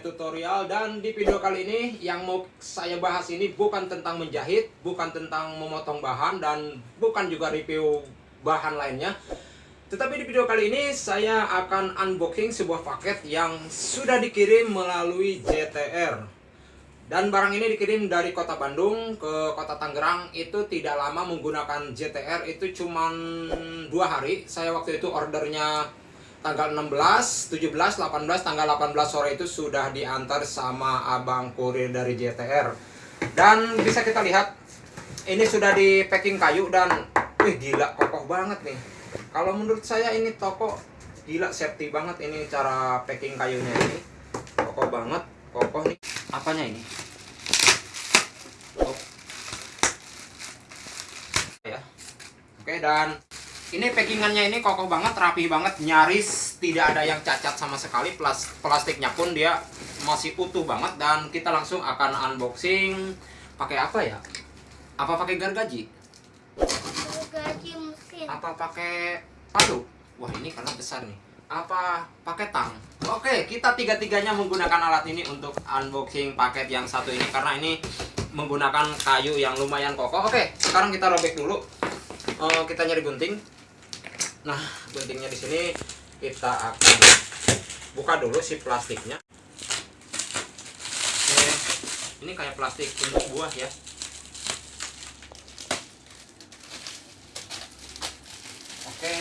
Tutorial Dan di video kali ini yang mau saya bahas ini bukan tentang menjahit Bukan tentang memotong bahan Dan bukan juga review bahan lainnya. Tetapi di video kali ini saya akan unboxing sebuah paket yang sudah dikirim melalui JTR Dan barang ini dikirim dari kota Bandung ke kota Tangerang. Itu tidak lama menggunakan JTR Itu cuma dua hari. Saya waktu itu ordernya tanggal 16, 17, 18, tanggal 18 sore itu sudah diantar sama abang kurir dari JTR. Dan bisa kita lihat ini sudah di packing kayu dan wih gila kokoh banget nih. Kalau menurut saya ini toko gila safety banget ini cara packing kayunya ini. Kokoh banget, kokoh nih. Apanya ini? Oh. Ya. Oke dan ini packingannya ini kokoh banget, rapi banget, nyaris tidak ada yang cacat sama sekali. Plas plastiknya pun dia masih utuh banget dan kita langsung akan unboxing pakai apa ya? Apa pakai gargaji? Gaji mesin. Apa pakai palu? Wah ini karena besar nih. Apa pakai tang? Oke, kita tiga-tiganya menggunakan alat ini untuk unboxing paket yang satu ini karena ini menggunakan kayu yang lumayan kokoh. Oke, sekarang kita robek dulu. Uh, kita nyari gunting. Nah, guntingnya di sini kita akan buka dulu si plastiknya. Oke, ini kayak plastik untuk buah ya. Oke,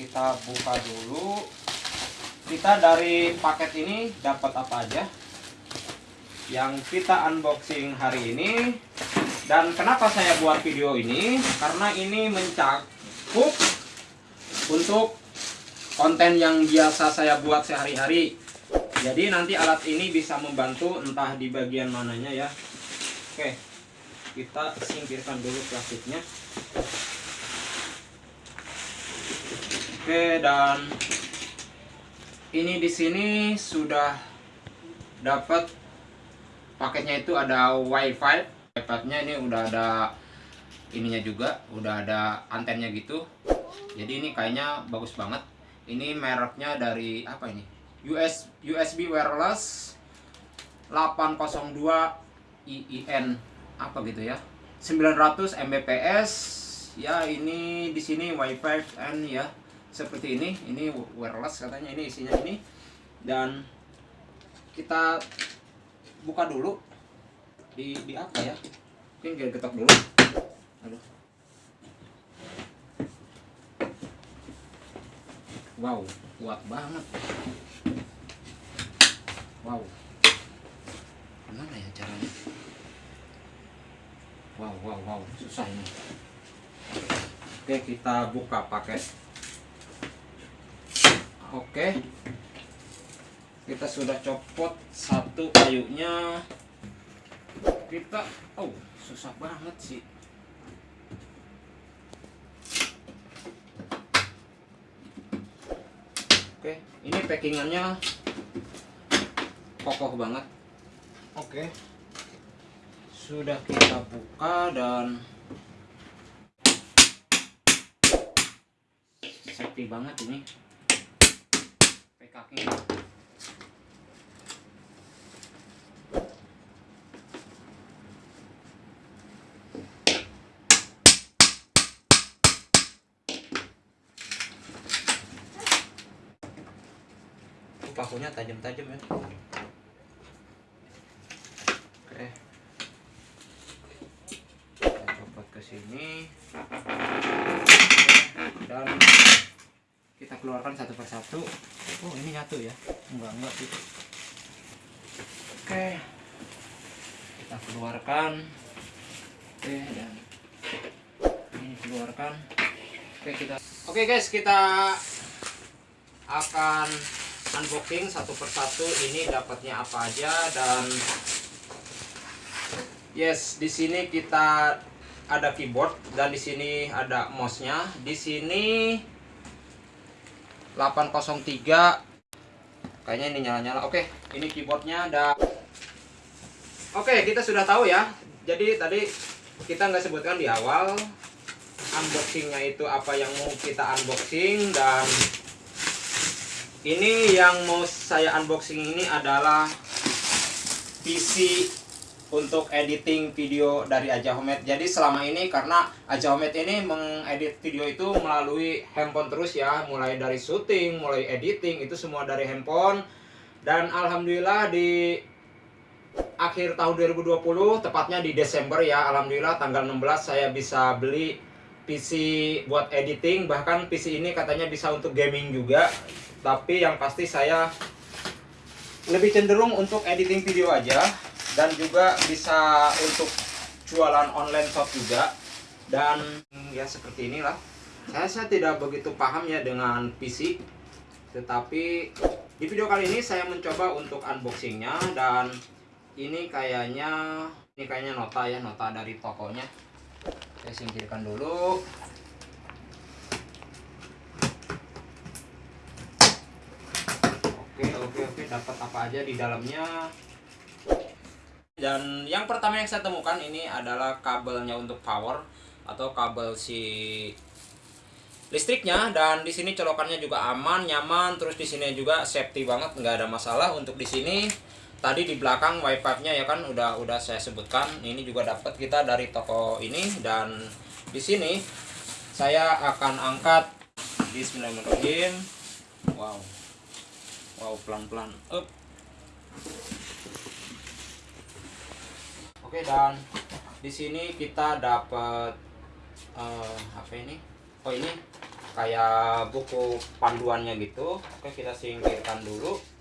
kita buka dulu. Kita dari paket ini dapat apa aja? Yang kita unboxing hari ini. Dan kenapa saya buat video ini? Karena ini mencakup untuk konten yang biasa saya buat sehari-hari. Jadi nanti alat ini bisa membantu entah di bagian mananya ya. Oke kita singkirkan dulu plastiknya. Oke dan ini di sini sudah dapat paketnya itu ada wifi. iPadnya ini udah ada ininya juga udah ada antennya gitu. Jadi ini kayaknya bagus banget. Ini mereknya dari apa ini? US USB wireless 802 IIN apa gitu ya. 900 Mbps. Ya ini di sini WiFi N ya. Seperti ini ini wireless katanya ini isinya ini. Dan kita buka dulu. Di di apa ya? Mungkin kita getok dulu Wow, kuat banget. Wow. Gimana ya caranya? Wow, wow, wow, susah ini. Oke, kita buka paket. Oke. Kita sudah copot satu kayunya. Kita, oh, susah banget sih. Oke, ini packingannya kokoh banget. Oke, sudah kita buka dan safety banget ini. PKK. Pakunya tajam-tajam ya. Oke. Kita copot ke sini. Dan kita keluarkan satu persatu. Oh ini nyatu ya? Enggak enggak sih. Oke. Kita keluarkan. Oke dan ini keluarkan. Oke kita oke guys kita akan unboxing satu persatu ini dapatnya apa aja dan yes di sini kita ada keyboard dan di sini ada mouse-nya. Di sini 803 kayaknya ini nyala-nyala. Oke ini keyboardnya ada oke kita sudah tahu ya. Jadi tadi kita nggak sebutkan di awal unboxingnya itu apa yang mau kita unboxing dan ini yang mau saya unboxing ini adalah PC untuk editing video dari Aja Homet. Jadi selama ini karena Aja Homet ini mengedit video itu melalui handphone terus ya, mulai dari syuting, mulai editing itu semua dari handphone. Dan alhamdulillah di akhir tahun 2020, tepatnya di Desember ya, alhamdulillah tanggal 16 saya bisa beli PC buat editing, bahkan PC ini katanya bisa untuk gaming juga. Tapi yang pasti saya lebih cenderung untuk editing video aja. Dan juga bisa untuk jualan online shop juga. Dan ya seperti inilah. Saya, saya tidak begitu paham ya dengan PC tetapi di video kali ini saya mencoba untuk unboxingnya. Dan ini kayaknya ini kayaknya nota ya nota dari tokonya saya singkirkan dulu. Oke oke oke. Dapat apa aja di dalamnya. Dan yang pertama yang saya temukan ini adalah kabelnya untuk power atau kabel si listriknya. Dan di sini colokannya juga aman, nyaman, terus di sini juga safety banget, nggak ada masalah untuk di sini. Tadi di belakang wifi-nya ya kan udah udah saya sebutkan. Ini juga dapat kita dari toko ini dan di sini saya akan angkat Bismillahirrahmanirrahim. Wow. Wow, pelan-pelan. Up. Oke dan di sini kita dapat eh, apa ini? Oh ini kayak buku panduannya gitu. Oke kita singkirkan dulu.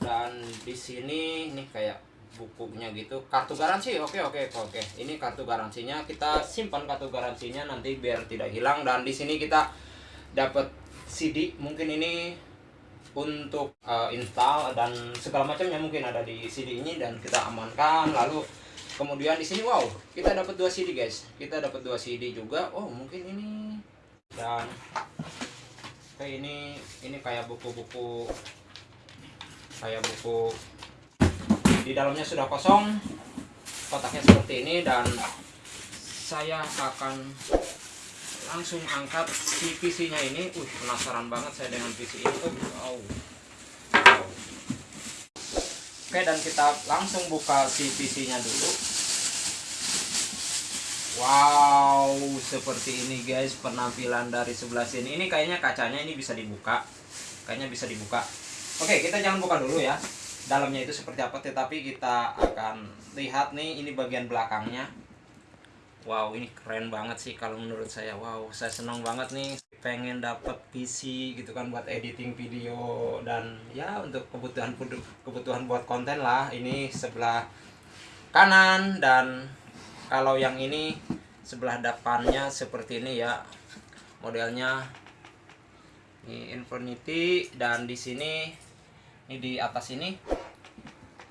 Dan di sini ini kayak bukunya gitu. Kartu garansi. Oke oke oke. Ini kartu garansinya kita simpan kartu garansinya nanti biar tidak hilang. Dan di sini kita dapat CD. Mungkin ini untuk eh, install dan segala macamnya mungkin ada di CD ini dan kita amankan lalu kemudian di sini wow kita dapat dua CD guys kita dapat dua CD juga oh mungkin ini dan kayak ini ini kayak buku-buku kayak buku. Di dalamnya sudah kosong kotaknya seperti ini dan saya akan langsung angkat si PC nya ini. Uh penasaran banget saya dengan PC ini oh. Wow. Oke dan kita langsung buka si PC nya dulu. Wow seperti ini guys penampilan dari sebelah sini. Ini kayaknya kacanya ini bisa dibuka. Kayaknya bisa dibuka Oke kita jangan buka dulu ya. Dalamnya itu seperti apa tetapi kita akan lihat nih ini bagian belakangnya. Wow ini keren banget sih kalau menurut saya. Wow saya senang banget nih. Pengen dapat PC gitu kan buat editing video dan ya untuk kebutuhan kebutuhan buat konten lah. Ini sebelah kanan dan kalau yang ini sebelah depannya seperti ini ya. Modelnya. Ini Infinity dan di sini ini di atas ini.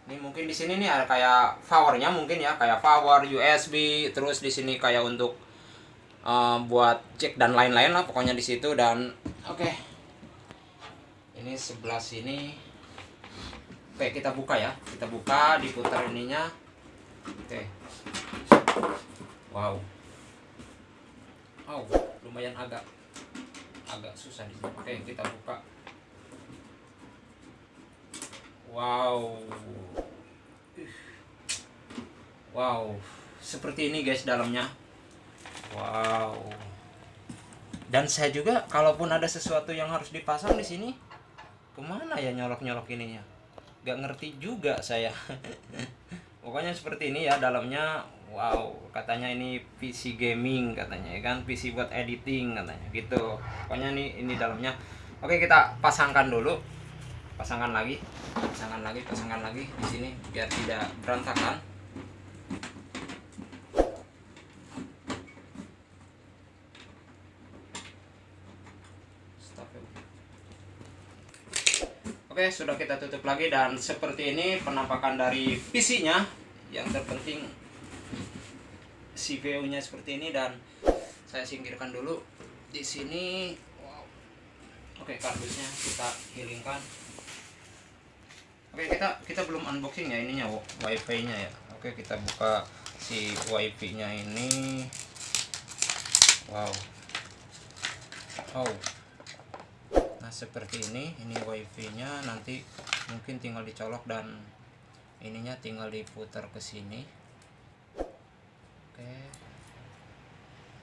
Ini mungkin di sini nih ada kayak powernya mungkin ya kayak power USB terus di sini kayak untuk uh, buat cek dan lain-lain lah pokoknya di situ dan oke. Okay. ini sebelah sini. Oke kita buka ya. Kita buka diputar ininya. Oke. Wow. Wow lumayan agak agak susah di oke kita buka wow. Wow. Seperti ini guys dalamnya. Wow. Dan saya juga kalaupun ada sesuatu yang harus dipasang di sini ke mana ya nyolok nyolok ininya? Gak ngerti juga saya. Pokoknya seperti ini ya dalamnya. Wow katanya ini PC gaming katanya ya kan? PC buat editing katanya gitu. Pokoknya ini ini dalamnya. Oke kita pasangkan dulu pasangkan lagi pasangkan lagi pasangkan lagi di sini biar tidak berantakan ya. Oke, sudah kita tutup lagi dan seperti ini penampakan dari PC-nya. Yang terpenting CPU-nya seperti ini dan saya singkirkan dulu di sini. Wow. Oke, kardusnya kita hilingkan. Oke, kita kita belum unboxing ya ininya WiFi-nya ya. Oke, kita buka si WiFi-nya ini. Wow. Oh. nah seperti ini ini wifi nya nanti mungkin tinggal dicolok dan ininya tinggal diputar ke sini oke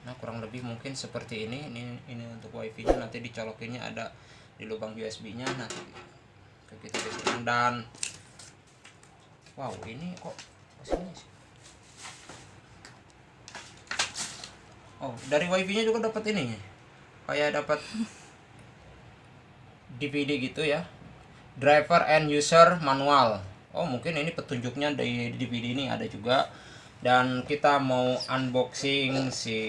nah kurang lebih mungkin seperti ini ini ini untuk wifi nya nanti dicolokinnya ada di lubang USB nya nanti kita geser dan wow ini kok ke sini sih? Oh dari wifi nya juga dapat ini kayak dapat DVD gitu ya. Driver and user manual. Oh mungkin ini petunjuknya di DVD ini ada juga. Dan kita mau unboxing si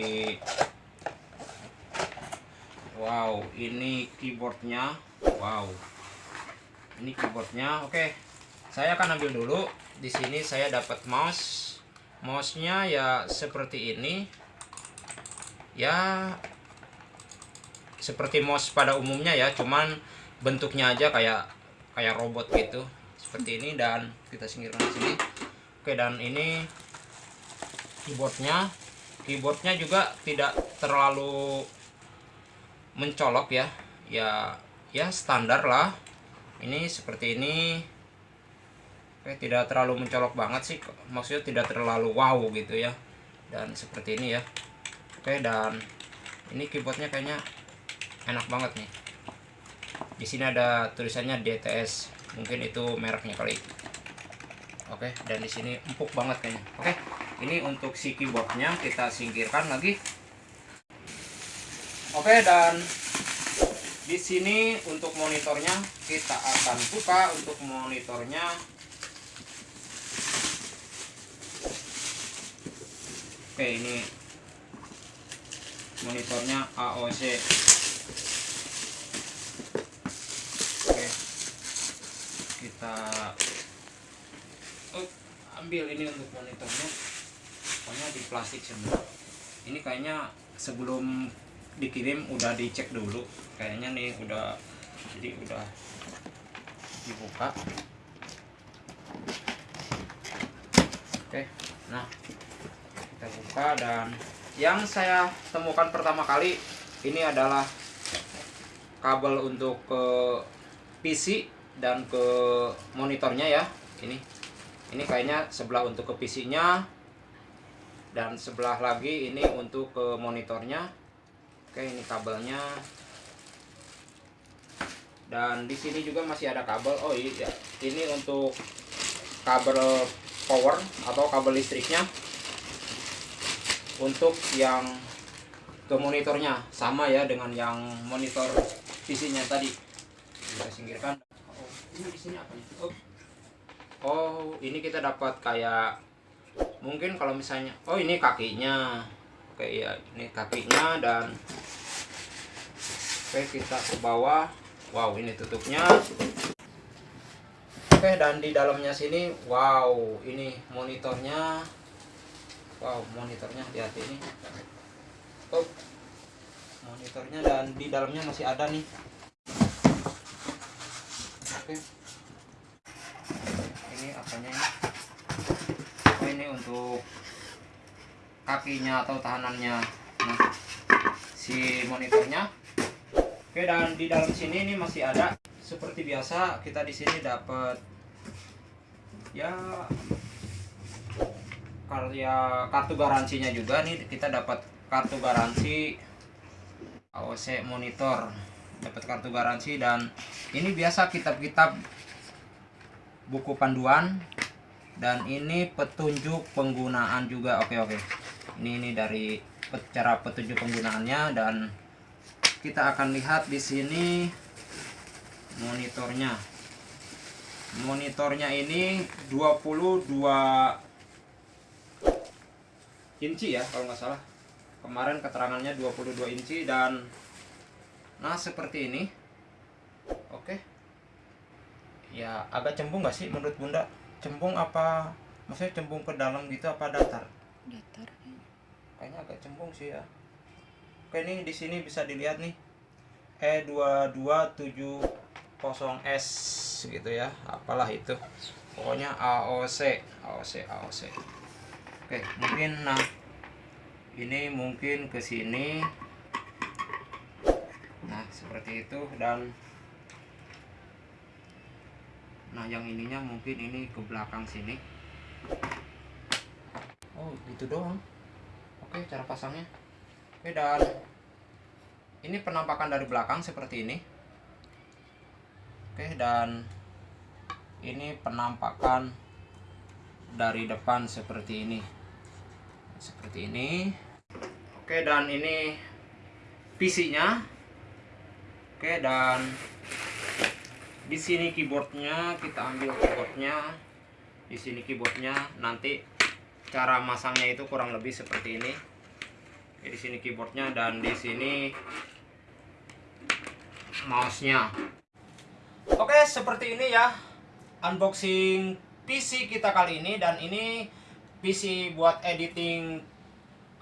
wow ini keyboardnya. Wow ini keyboardnya oke. Saya akan ambil dulu. Di sini saya dapat mouse. Mouse-nya ya seperti ini. Ya seperti mouse pada umumnya ya cuman bentuknya aja kayak kayak robot gitu. Seperti ini dan kita singkirkan di sini. Oke dan ini keyboardnya. Keyboardnya juga tidak terlalu mencolok ya. Ya ya standar lah ini seperti ini. Oke tidak terlalu mencolok banget sih maksudnya tidak terlalu wow gitu ya. Dan seperti ini ya. Oke dan ini keyboardnya kayaknya enak banget nih. Di sini ada tulisannya DTS mungkin itu mereknya kali. Oke dan di sini empuk banget kayaknya. Oke ini untuk si keyboardnya kita singkirkan lagi. Oke dan di sini untuk monitornya kita akan buka untuk monitornya. Oke ini monitornya AOC oke kita oh, ambil ini untuk monitornya. Pokoknya di plastik semua. Ini kayaknya sebelum dikirim udah dicek dulu. Kayaknya nih udah jadi udah dibuka. Oke nah kita buka dan yang saya temukan pertama kali ini adalah kabel untuk ke PC dan ke monitornya ya. Ini ini kayaknya sebelah untuk ke PC nya dan sebelah lagi ini untuk ke monitornya oke ini kabelnya. Dan di sini juga masih ada kabel. Oh iya ini untuk kabel power atau kabel listriknya. Untuk yang ke monitornya. Sama ya dengan yang monitor PC-nya tadi. Kita singkirkan. Oh, ini apa? Oh. oh ini kita dapat kayak mungkin kalau misalnya oh ini kakinya. Oke ya ini kakinya dan oke kita ke bawah. Wow ini tutupnya. Oke dan di dalamnya sini wow ini monitornya. Wow monitornya hati-hati ini. Oh monitornya dan di dalamnya masih ada nih. Oke. Ini apanya ini? Oh ini untuk kakinya atau tahanannya. Nah si monitornya oke dan di dalam sini ini masih ada seperti biasa kita di sini dapat ya karya kartu garansinya juga nih. Kita dapat kartu garansi AOC monitor. Dapat kartu garansi dan ini biasa kitab-kitab buku panduan dan ini petunjuk penggunaan juga. Oke oke. Ini ini dari cara petunjuk penggunaannya dan kita akan lihat di sini monitornya. Monitornya ini 22 inci ya kalau nggak salah. Kemarin keterangannya 22 inci dan nah seperti ini. Oke. Ya agak cembung nggak sih menurut bunda? Cembung apa maksudnya cembung ke dalam gitu apa datar? Datar kayaknya agak cembung sih ya oke ini di sini bisa dilihat nih. E E2270S gitu ya. Apalah itu. Pokoknya AOC AOC AOC oke mungkin nah ini mungkin ke sini. Nah seperti itu dan nah yang ininya mungkin ini ke belakang sini. Oh gitu doang. Oke cara pasangnya oke dan ini penampakan dari belakang seperti ini. Oke dan ini penampakan dari depan seperti ini. Seperti ini. Oke dan ini PC nya oke dan di sini keyboardnya kita ambil keyboardnya. Di sini keyboardnya nanti cara masangnya itu kurang lebih seperti ini Oke, di sini keyboardnya dan di sini mouse-nya. Oke seperti ini ya unboxing PC kita kali ini. Dan ini PC buat editing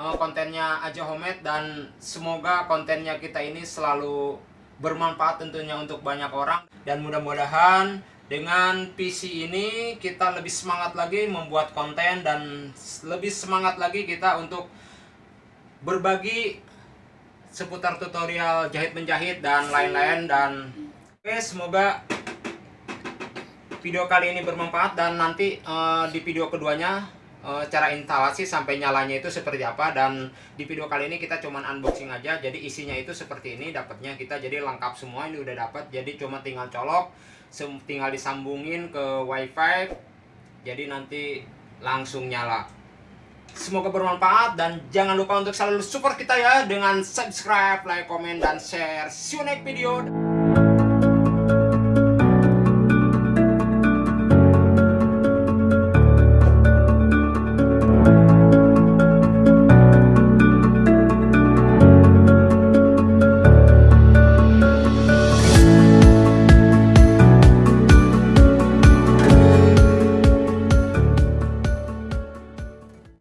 eh, kontennya aja homemade dan semoga kontennya kita ini selalu bermanfaat tentunya untuk banyak orang. Dan mudah-mudahan dengan PC ini kita lebih semangat lagi membuat konten. Dan lebih semangat lagi kita untuk berbagi seputar tutorial jahit menjahit dan lain-lain dan oke semoga video kali ini bermanfaat dan nanti eh, di video keduanya eh, cara instalasi sampai nyalanya itu seperti apa dan di video kali ini kita cuman unboxing aja. Jadi isinya itu seperti ini dapatnya kita jadi lengkap semua ini udah dapat jadi cuma tinggal colok tinggal disambungin ke wifi. Jadi nanti langsung nyala Semoga bermanfaat dan jangan lupa untuk selalu support kita ya dengan subscribe, like, komen, dan share. See you next video.